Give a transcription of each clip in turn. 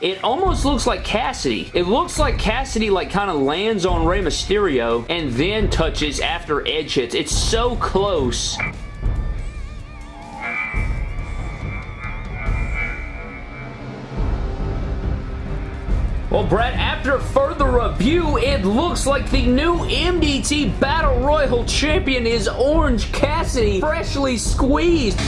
it almost looks like Cassidy. It looks like Cassidy like kind of lands on Rey Mysterio and then touches after Edge hits. It's so close. Well, Brad, after further review, it looks like the new MDT Battle Royal champion is Orange Cassidy, freshly squeezed.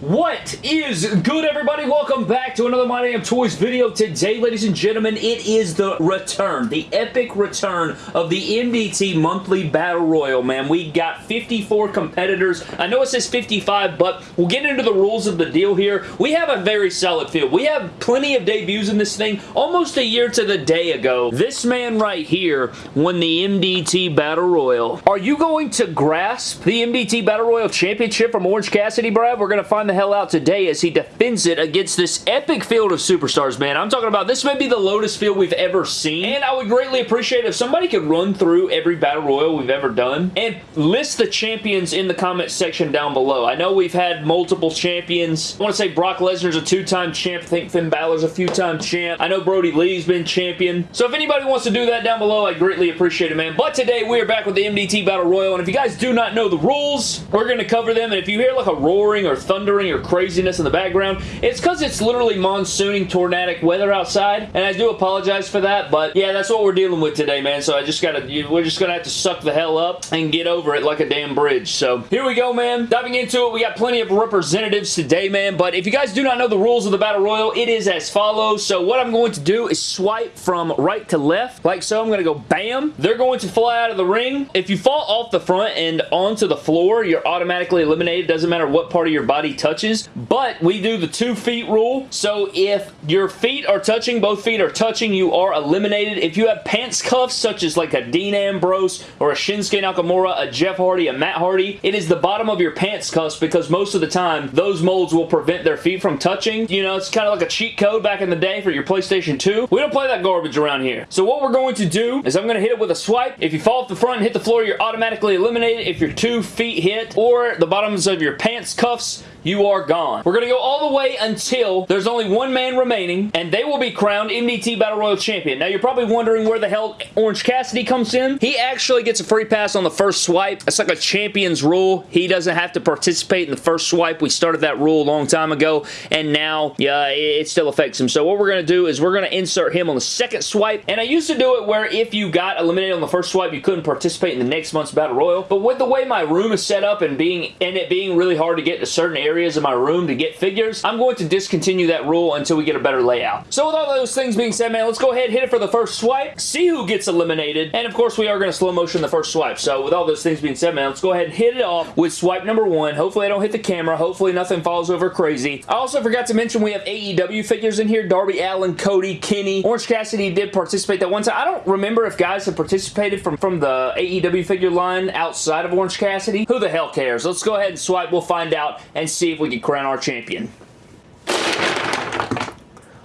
What is good, everybody? Welcome back to another My Damn Toys video. Today, ladies and gentlemen, it is the return, the epic return of the MDT Monthly Battle Royal, man. We got 54 competitors. I know it says 55, but we'll get into the rules of the deal here. We have a very solid field. We have plenty of debuts in this thing. Almost a year to the day ago, this man right here won the MDT Battle Royal. Are you going to grasp the MDT Battle Royal Championship from Orange Cassidy, Brad? We're going to find the hell out today as he defends it against this epic field of superstars, man. I'm talking about this may be the Lotus field we've ever seen, and I would greatly appreciate if somebody could run through every Battle Royal we've ever done and list the champions in the comment section down below. I know we've had multiple champions. I want to say Brock Lesnar's a two-time champ. I think Finn Balor's a few-time champ. I know Brodie Lee's been champion. So if anybody wants to do that down below, I greatly appreciate it, man. But today, we are back with the MDT Battle Royal, and if you guys do not know the rules, we're going to cover them, and if you hear like a roaring or thunder or craziness in the background. It's because it's literally monsooning tornadic weather outside, and I do apologize for that, but yeah, that's what we're dealing with today, man, so I just gotta, we're just gonna have to suck the hell up and get over it like a damn bridge. So here we go, man. Diving into it, we got plenty of representatives today, man, but if you guys do not know the rules of the Battle Royal, it is as follows. So what I'm going to do is swipe from right to left, like so. I'm to go bam. They're going to fly out of the ring. If you fall off the front and onto the floor, you're automatically eliminated. Doesn't matter what part of your body touches touches, but we do the two feet rule. So if your feet are touching, both feet are touching, you are eliminated. If you have pants cuffs, such as like a Dean Ambrose or a Shinsuke Nakamura, a Jeff Hardy, a Matt Hardy, it is the bottom of your pants cuffs because most of the time, those molds will prevent their feet from touching. You know, it's kind of like a cheat code back in the day for your PlayStation 2. We don't play that garbage around here. So what we're going to do is I'm going to hit it with a swipe. If you fall off the front and hit the floor, you're automatically eliminated. If your two feet hit or the bottoms of your pants cuffs, you are gone. We're going to go all the way until there's only one man remaining, and they will be crowned MDT Battle Royal Champion. Now, you're probably wondering where the hell Orange Cassidy comes in. He actually gets a free pass on the first swipe. It's like a champion's rule. He doesn't have to participate in the first swipe. We started that rule a long time ago, and now, yeah, it still affects him. So what we're going to do is we're going to insert him on the second swipe, and I used to do it where if you got eliminated on the first swipe, you couldn't participate in the next month's Battle Royal, but with the way my room is set up and being and it being really hard to get to certain areas of my room to get figures, I'm going to discontinue that rule until we get a better layout. So with all those things being said, man, let's go ahead hit it for the first swipe, see who gets eliminated, and of course we are going to slow motion the first swipe. So with all those things being said, man, let's go ahead and hit it off with swipe number one. Hopefully I don't hit the camera. Hopefully nothing falls over crazy. I also forgot to mention we have AEW figures in here. Darby Allin, Cody, Kenny. Orange Cassidy did participate that one time. I don't remember if guys have participated from, from the AEW figure line outside of Orange Cassidy. Who the hell cares? Let's go ahead and swipe. We'll find out and see if we can crown our champion.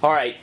Alright.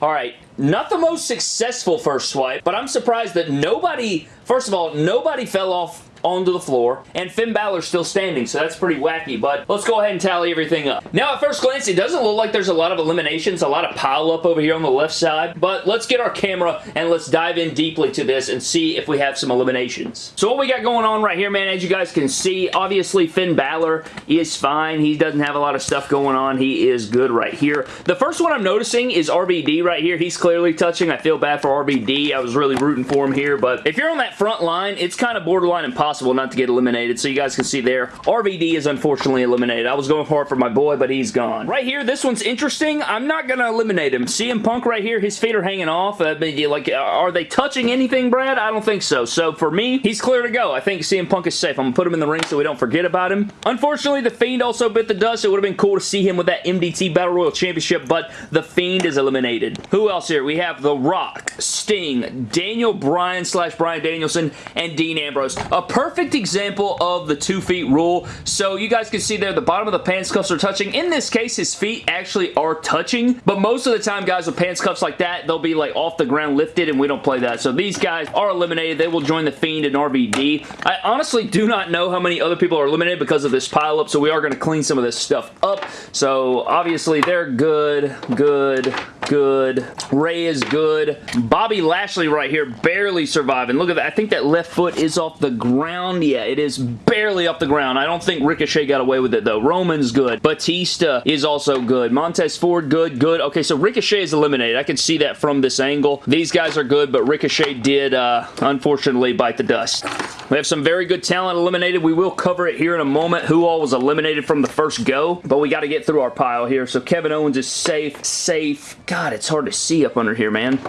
Alright, not the most successful first swipe, but I'm surprised that nobody, first of all, nobody fell off onto the floor, and Finn Balor's still standing, so that's pretty wacky, but let's go ahead and tally everything up. Now, at first glance, it doesn't look like there's a lot of eliminations, a lot of pile up over here on the left side, but let's get our camera and let's dive in deeply to this and see if we have some eliminations. So what we got going on right here, man, as you guys can see, obviously Finn Balor is fine. He doesn't have a lot of stuff going on. He is good right here. The first one I'm noticing is RVD right here. He's clearly touching. I feel bad for RVD. I was really rooting for him here, but if you're on that front line, it's kind of borderline impossible impossible not to get eliminated. So you guys can see there, RVD is unfortunately eliminated. I was going hard for my boy, but he's gone. Right here, this one's interesting. I'm not going to eliminate him. CM Punk right here, his feet are hanging off. Uh, like, are they touching anything, Brad? I don't think so. So for me, he's clear to go. I think CM Punk is safe. I'm going to put him in the ring so we don't forget about him. Unfortunately, The Fiend also bit the dust. It would have been cool to see him with that MDT Battle Royal Championship, but The Fiend is eliminated. Who else here? We have The Rock, Sting, Daniel Bryan slash Bryan Danielson, and Dean Ambrose. A perfect perfect example of the two feet rule. So you guys can see there the bottom of the pants cuffs are touching. In this case, his feet actually are touching, but most of the time, guys, with pants cuffs like that, they'll be like off the ground lifted, and we don't play that. So these guys are eliminated. They will join the Fiend and RVD. I honestly do not know how many other people are eliminated because of this pile up, so we are going to clean some of this stuff up. So obviously they're good, good, good. Rey is good. Bobby Lashley right here barely surviving. Look at that. I think that left foot is off the ground. Yeah, it is barely off the ground. I don't think Ricochet got away with it though. Roman's good. Batista is also good. Montez Ford, good, good. Okay, so Ricochet is eliminated. I can see that from this angle. These guys are good, but Ricochet did, uh, unfortunately, bite the dust. We have some very good talent eliminated. We will cover it here in a moment, who all was eliminated from the first go, but we got to get through our pile here. So Kevin Owens is safe, safe. God, it's hard to see up under here, man.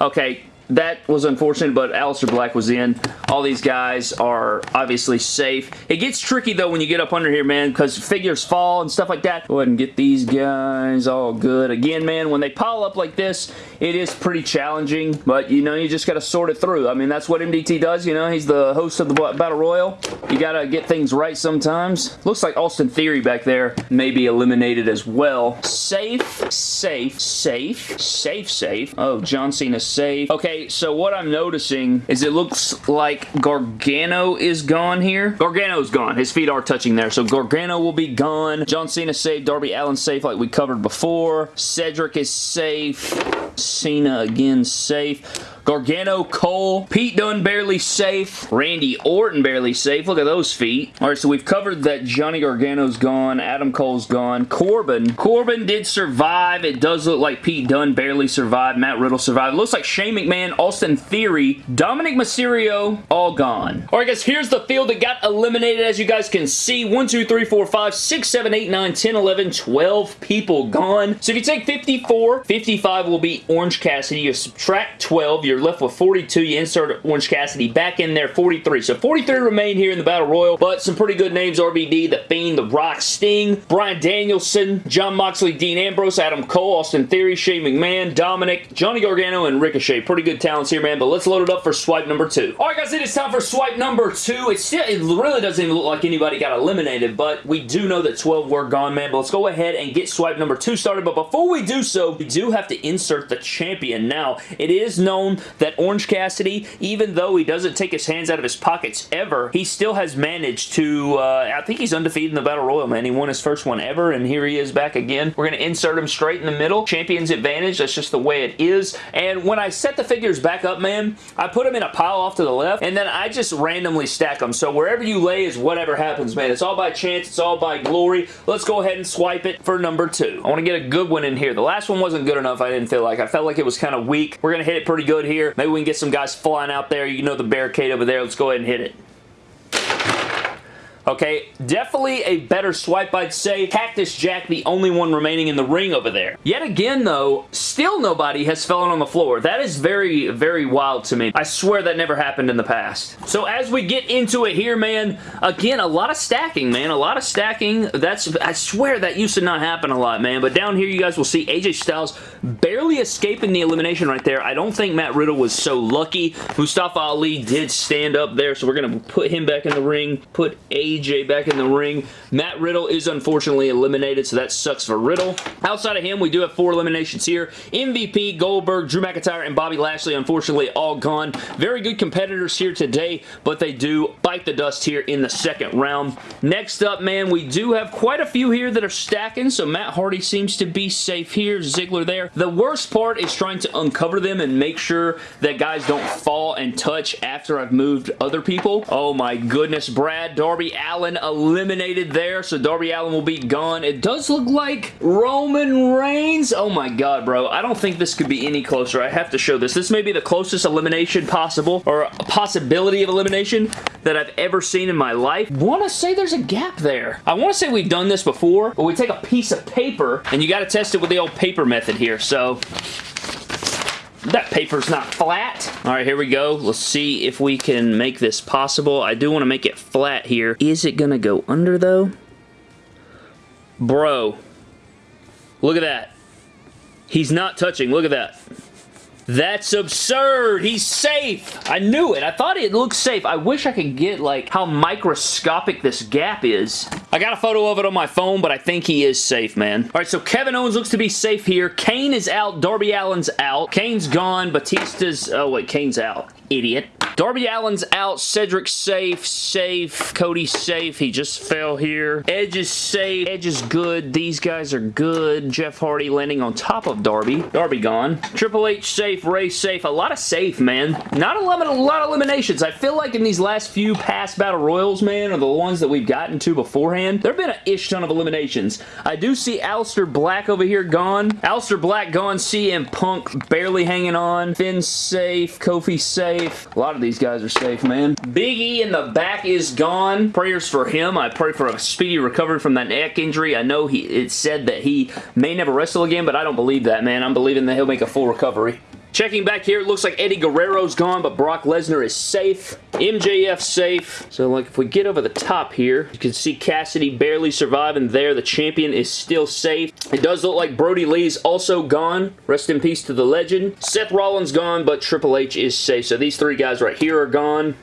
Okay, that was unfortunate, but Aleister Black was in. All these guys are obviously safe. It gets tricky, though, when you get up under here, man, because figures fall and stuff like that. Go ahead and get these guys all good. Again, man, when they pile up like this, it is pretty challenging, but, you know, you just got to sort it through. I mean, that's what MDT does, you know. He's the host of the Battle Royal. You got to get things right sometimes. Looks like Austin Theory back there may be eliminated as well. Safe, safe, safe, safe, safe. Oh, John Cena safe. Okay, so what I'm noticing is it looks like Gargano is gone here. Gargano's gone. His feet are touching there, so Gargano will be gone. John Cena safe. Darby Allin safe like we covered before. Cedric is safe. Cena again safe. Gargano, Cole, Pete Dunne barely safe, Randy Orton barely safe. Look at those feet. All right, so we've covered that Johnny Gargano's gone, Adam Cole's gone, Corbin. Corbin did survive. It does look like Pete Dunne barely survived, Matt Riddle survived. It looks like Shane McMahon, Austin Theory, Dominic Mysterio, all gone. All right, guys, here's the field that got eliminated. As you guys can see, 1, 2, 3, 4, 5, 6, 7, 8, 9, 10, 11, 12 people gone. So if you take 54, 55 will be Orange Cassidy. You subtract 12, you're you're left with 42. You insert Orange Cassidy back in there, 43. So 43 remain here in the Battle Royal, but some pretty good names, RVD, The Fiend, The Rock, Sting, Bryan Danielson, Jon Moxley, Dean Ambrose, Adam Cole, Austin Theory, Shane McMahon, Dominic, Johnny Gargano, and Ricochet. Pretty good talents here, man, but let's load it up for swipe number two. All right, guys, it is time for swipe number two. It still, it really doesn't even look like anybody got eliminated, but we do know that 12 were gone, man, but let's go ahead and get swipe number two started, but before we do so, we do have to insert the champion. Now, it is known that Orange Cassidy, even though he doesn't take his hands out of his pockets ever, he still has managed to, uh, I think he's undefeated in the Battle Royal, man. He won his first one ever, and here he is back again. We're going to insert him straight in the middle. Champion's advantage. That's just the way it is. And when I set the figures back up, man, I put them in a pile off to the left, and then I just randomly stack them. So wherever you lay is whatever happens, man. It's all by chance. It's all by glory. Let's go ahead and swipe it for number two. I want to get a good one in here. The last one wasn't good enough, I didn't feel like. I felt like it was kind of weak. We're going to hit it pretty good here. Maybe we can get some guys flying out there. You know the barricade over there. Let's go ahead and hit it. Okay, definitely a better swipe, I'd say. Cactus Jack, the only one remaining in the ring over there. Yet again, though, still nobody has fallen on the floor. That is very, very wild to me. I swear that never happened in the past. So as we get into it here, man, again, a lot of stacking, man. A lot of stacking. That's, I swear that used to not happen a lot, man. But down here, you guys will see AJ Styles barely escaping the elimination right there. I don't think Matt Riddle was so lucky. Mustafa Ali did stand up there, so we're going to put him back in the ring, put AJ AJ back in the ring. Matt Riddle is unfortunately eliminated, so that sucks for Riddle. Outside of him, we do have four eliminations here. MVP, Goldberg, Drew McIntyre, and Bobby Lashley, unfortunately, all gone. Very good competitors here today, but they do bite the dust here in the second round. Next up, man, we do have quite a few here that are stacking, so Matt Hardy seems to be safe here. Ziggler there. The worst part is trying to uncover them and make sure that guys don't fall and touch after I've moved other people. Oh my goodness, Brad, Darby, Allin eliminated there, so Darby Allin will be gone. It does look like Roman Reigns. Oh my god, bro. I don't think this could be any closer. I have to show this. This may be the closest elimination possible, or a possibility of elimination that I've ever seen in my life. want to say there's a gap there. I want to say we've done this before, but we take a piece of paper, and you got to test it with the old paper method here. So that paper's not flat. All right, here we go. Let's see if we can make this possible. I do want to make it flat here. Is it going to go under, though? Bro. Look at that. He's not touching. Look at that. That's absurd. He's safe. I knew it. I thought it looked safe. I wish I could get, like, how microscopic this gap is. I got a photo of it on my phone, but I think he is safe, man. All right, so Kevin Owens looks to be safe here. Kane is out. Darby Allin's out. Kane's gone. Batista's... Oh, wait. Kane's out. Idiot. Darby Allin's out. Cedric safe. Safe. Cody safe. He just fell here. Edge is safe. Edge is good. These guys are good. Jeff Hardy landing on top of Darby. Darby gone. Triple H safe. Rey safe. A lot of safe, man. Not a lot, a lot of eliminations. I feel like in these last few past Battle Royals, man, or the ones that we've gotten to beforehand, there have been an ish ton of eliminations. I do see Aleister Black over here gone. Aleister Black gone. CM Punk barely hanging on. Finn safe. Kofi safe. A lot of these guys are safe, man. Big E in the back is gone. Prayers for him. I pray for a speedy recovery from that neck injury. I know he it said that he may never wrestle again, but I don't believe that, man. I'm believing that he'll make a full recovery. Checking back here, it looks like Eddie Guerrero's gone, but Brock Lesnar is safe. MJF safe. So, like, if we get over the top here, you can see Cassidy barely surviving there. The champion is still safe. It does look like Brodie Lee's also gone. Rest in peace to the legend. Seth Rollins gone, but Triple H is safe. So these three guys right here are gone.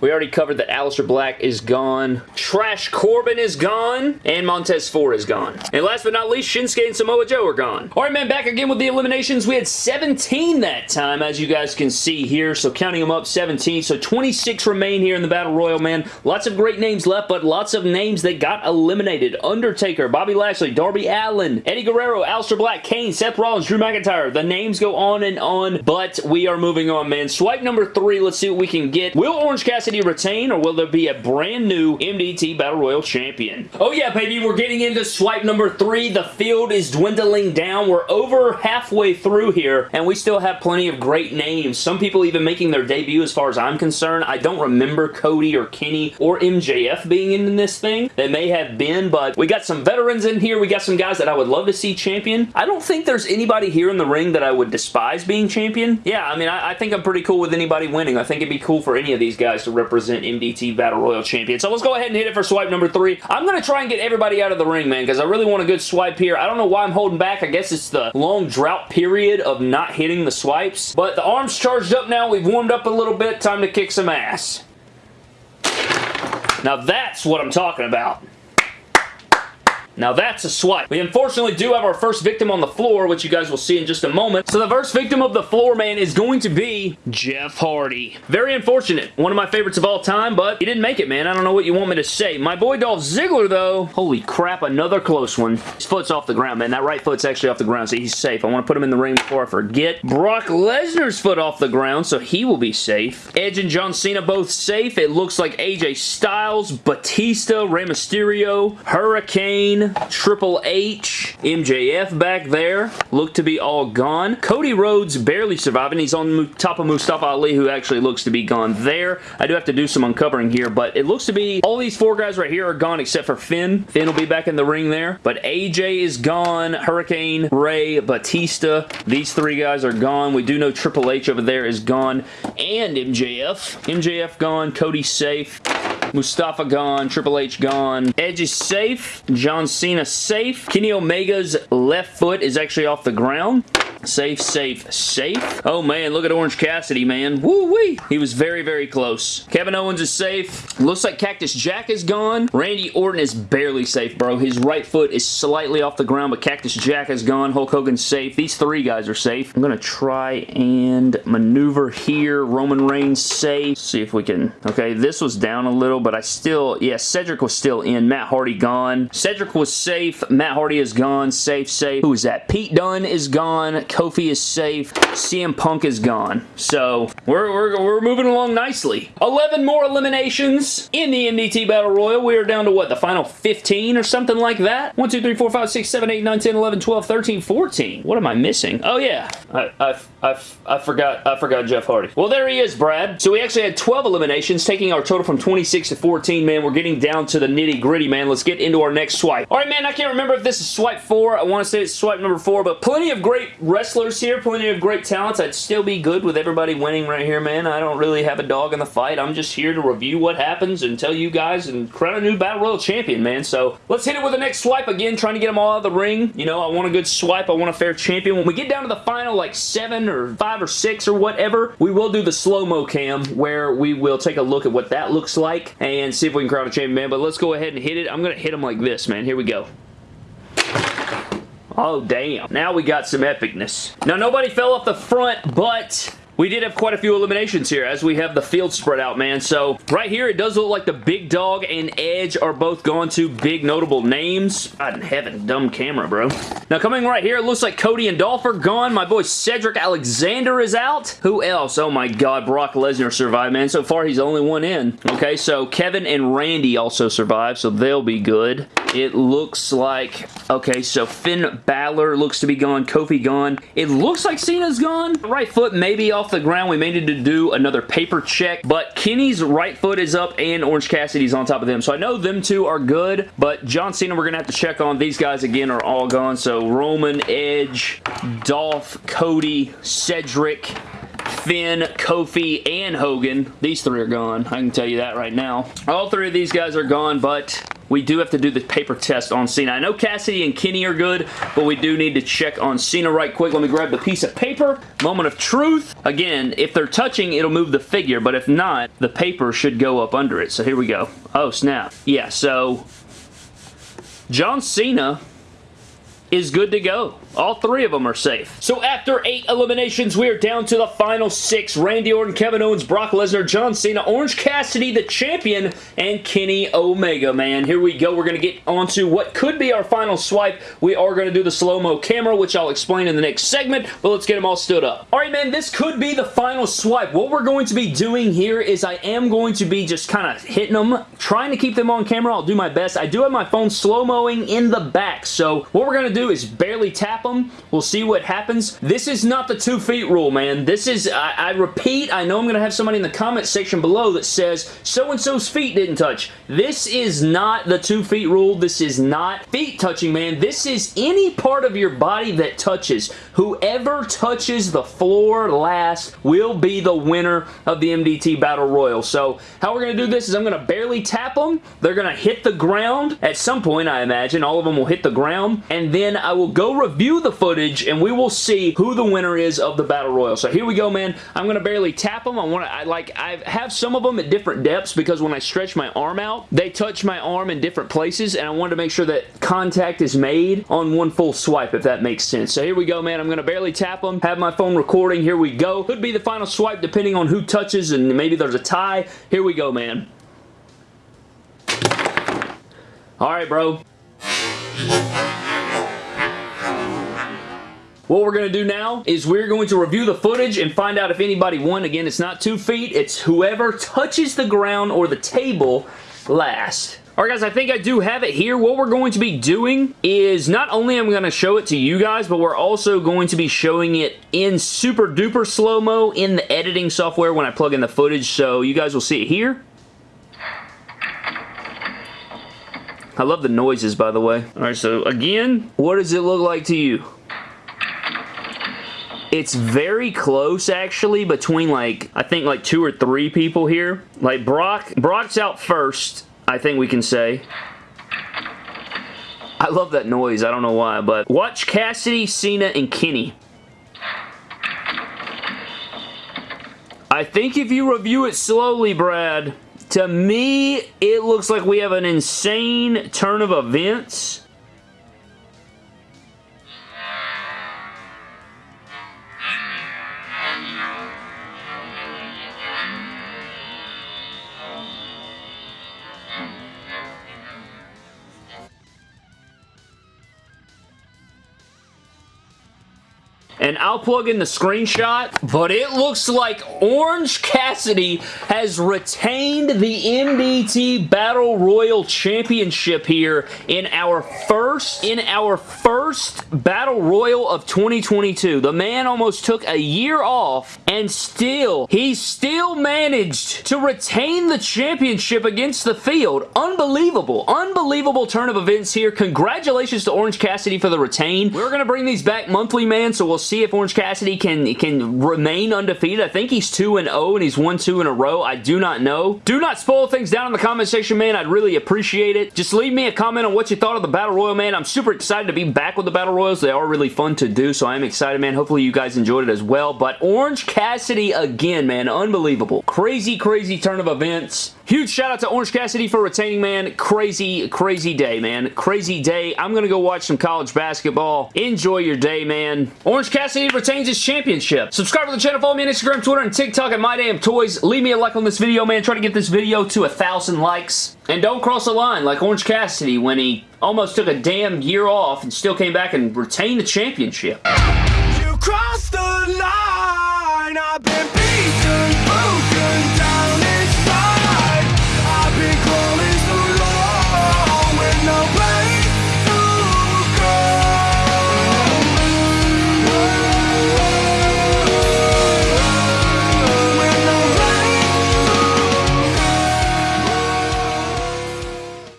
We already covered that Aleister Black is gone. Trash Corbin is gone. And Montez Ford is gone. And last but not least, Shinsuke and Samoa Joe are gone. Alright, man, back again with the eliminations. We had 17 that time, as you guys can see here. So counting them up, 17. So 26 remain here in the Battle Royal, man. Lots of great names left, but lots of names that got eliminated. Undertaker, Bobby Lashley, Darby Allin, Eddie Guerrero, Aleister Black, Kane, Seth Rollins, Drew McIntyre. The names go on and on, but we are moving on, man. Swipe number three. Let's see what we can get. Will Orange Cassidy Cassidy retain or will there be a brand new MDT Battle Royal champion? Oh yeah, baby, we're getting into swipe number three. The field is dwindling down. We're over halfway through here and we still have plenty of great names. Some people even making their debut as far as I'm concerned. I don't remember Cody or Kenny or MJF being in this thing. They may have been, but we got some veterans in here. We got some guys that I would love to see champion. I don't think there's anybody here in the ring that I would despise being champion. Yeah, I mean, I, I think I'm pretty cool with anybody winning. I think it'd be cool for any of these guys to represent MDT Battle Royal Champion. So let's go ahead and hit it for swipe number three. I'm going to try and get everybody out of the ring, man, because I really want a good swipe here. I don't know why I'm holding back. I guess it's the long drought period of not hitting the swipes. But the arm's charged up now. We've warmed up a little bit. Time to kick some ass. Now that's what I'm talking about. Now that's a swipe. We unfortunately do have our first victim on the floor, which you guys will see in just a moment. So the first victim of the floor, man, is going to be Jeff Hardy. Very unfortunate. One of my favorites of all time, but he didn't make it, man. I don't know what you want me to say. My boy Dolph Ziggler, though, holy crap, another close one. His foot's off the ground, man. That right foot's actually off the ground, so he's safe. I want to put him in the ring before I forget. Brock Lesnar's foot off the ground, so he will be safe. Edge and John Cena both safe. It looks like AJ Styles, Batista, Rey Mysterio, Hurricane, Triple H, MJF back there. Look to be all gone. Cody Rhodes barely surviving. He's on top of Mustafa Ali, who actually looks to be gone there. I do have to do some uncovering here, but it looks to be all these four guys right here are gone except for Finn. Finn will be back in the ring there, but AJ is gone. Hurricane, Rey, Batista. These three guys are gone. We do know Triple H over there is gone, and MJF. MJF gone. Cody safe. Mustafa gone. Triple H gone. Edge is safe. John Cena safe. Kenny Omega's left foot is actually off the ground. Safe, safe, safe. Oh man, look at Orange Cassidy, man. Woo-wee. He was very, very close. Kevin Owens is safe. Looks like Cactus Jack is gone. Randy Orton is barely safe, bro. His right foot is slightly off the ground, but Cactus Jack is gone. Hulk Hogan's safe. These three guys are safe. I'm going to try and maneuver here. Roman Reigns safe. See if we can... Okay, this was down a little, but I still... Yeah, Cedric was still in. Matt Hardy gone. Cedric was safe. Matt Hardy is gone. Safe, safe. Who is that? Pete Dunne is gone. Kofi is safe. CM Punk is gone. So, we're, we're, we're moving along nicely. 11 more eliminations in the MDT Battle Royal. We are down to what, the final 15 or something like that? 1, 2, 3, 4, 5, 6, 7, 8, 9, 10, 11, 12, 13, 14. What am I missing? Oh yeah, I, I, I, I forgot I forgot Jeff Hardy. Well, there he is, Brad. So we actually had 12 eliminations, taking our total from 26 to 14, man. We're getting down to the nitty gritty, man. Let's get into our next swipe. All right, man, I can't remember if this is swipe 4. I want to say it's swipe number 4, but plenty of great wrestlers here, plenty of great talents. I'd still be good with everybody winning right here, man. I don't really have a dog in the fight. I'm just here to review what happens and tell you guys and crown a new Battle Royal champion, man. So let's hit it with the next swipe again, trying to get them all out of the ring. You know, I want a good swipe. I want a fair champion. When we get down to the final, like seven or five or six or whatever, we will do the slow-mo cam where we will take a look at what that looks like and see if we can crown a champion, man. But let's go ahead and hit it. I'm going to hit them like this, man. Here we go. Oh, damn. Now we got some epicness. Now, nobody fell off the front, but we did have quite a few eliminations here as we have the field spread out, man. So right here, it does look like the Big Dog and Edge are both going to big notable names. God in heaven, dumb camera, bro. Now coming right here, it looks like Cody and Dolph are gone. My boy Cedric Alexander is out. Who else? Oh my god, Brock Lesnar survived, man. So far, he's the only one in. Okay, so Kevin and Randy also survived, so they'll be good. It looks like, okay, so Finn Balor looks to be gone. Kofi gone. It looks like Cena's gone. Right foot maybe off the ground. We may need to do another paper check, but Kenny's right foot is up and Orange Cassidy's on top of them. So I know them two are good, but John Cena we're going to have to check on. These guys, again, are all gone. So Roman, Edge, Dolph, Cody, Cedric, Finn, Kofi, and Hogan. These three are gone. I can tell you that right now. All three of these guys are gone, but we do have to do the paper test on Cena. I know Cassidy and Kenny are good, but we do need to check on Cena right quick. Let me grab the piece of paper. Moment of truth. Again, if they're touching, it'll move the figure, but if not, the paper should go up under it. So here we go. Oh, snap. Yeah, so John Cena is good to go. All three of them are safe. So after eight eliminations, we are down to the final six. Randy Orton, Kevin Owens, Brock Lesnar, John Cena, Orange Cassidy, the champion, and Kenny Omega, man. Here we go. We're going to get on to what could be our final swipe. We are going to do the slow-mo camera, which I'll explain in the next segment, but let's get them all stood up. All right, man, this could be the final swipe. What we're going to be doing here is I am going to be just kind of hitting them, trying to keep them on camera. I'll do my best. I do have my phone slow-moing in the back, so what we're going to do is barely tap them. We'll see what happens. This is not the two feet rule, man. This is, I, I repeat, I know I'm going to have somebody in the comment section below that says so-and-so's feet didn't touch. This is not the two feet rule. This is not feet touching, man. This is any part of your body that touches. Whoever touches the floor last will be the winner of the MDT Battle Royal. So how we're going to do this is I'm going to barely tap them. They're going to hit the ground at some point, I imagine. All of them will hit the ground. And then I will go review the footage and we will see who the winner is of the Battle Royal. So here we go, man. I'm going to barely tap them. I want to, I like, I have some of them at different depths because when I stretch my arm out, they touch my arm in different places and I wanted to make sure that contact is made on one full swipe, if that makes sense. So here we go, man. I'm going to barely tap them, have my phone recording. Here we go. Could be the final swipe depending on who touches and maybe there's a tie. Here we go, man. All right, bro. What we're going to do now is we're going to review the footage and find out if anybody won. Again, it's not two feet. It's whoever touches the ground or the table last. Alright guys, I think I do have it here. What we're going to be doing is not only am I going to show it to you guys, but we're also going to be showing it in super duper slow-mo in the editing software when I plug in the footage, so you guys will see it here. I love the noises, by the way. Alright, so again, what does it look like to you? It's very close, actually, between, like, I think, like, two or three people here. Like, Brock, Brock's out first, I think we can say. I love that noise. I don't know why, but watch Cassidy, Cena, and Kenny. I think if you review it slowly, Brad, to me, it looks like we have an insane turn of events and I'll plug in the screenshot, but it looks like Orange Cassidy has retained the MDT Battle Royal Championship here in our first, in our first Battle Royal of 2022. The man almost took a year off and still, he still managed to retain the championship against the field. Unbelievable. Unbelievable turn of events here. Congratulations to Orange Cassidy for the retain. We're going to bring these back monthly, man, so we'll see if Orange Cassidy can, can remain undefeated. I think he's 2-0 and he's won two in a row. I do not know. Do not spoil things down in the comment section, man. I'd really appreciate it. Just leave me a comment on what you thought of the Battle Royal, man. I'm super excited to be back with the Battle Royals. They are really fun to do, so I'm excited, man. Hopefully you guys enjoyed it as well. But Orange Cassidy again, man. Unbelievable. Crazy, crazy turn of events. Huge shout out to Orange Cassidy for retaining, man. Crazy, crazy day, man. Crazy day. I'm going to go watch some college basketball. Enjoy your day, man. Orange Cassidy retains his championship. Subscribe to the channel. Follow me on Instagram, Twitter, and TikTok at MyDamnToys. Leave me a like on this video, man. Try to get this video to a thousand likes. And don't cross the line like Orange Cassidy when he almost took a damn year off and still came back and retained the championship. You crossed the line,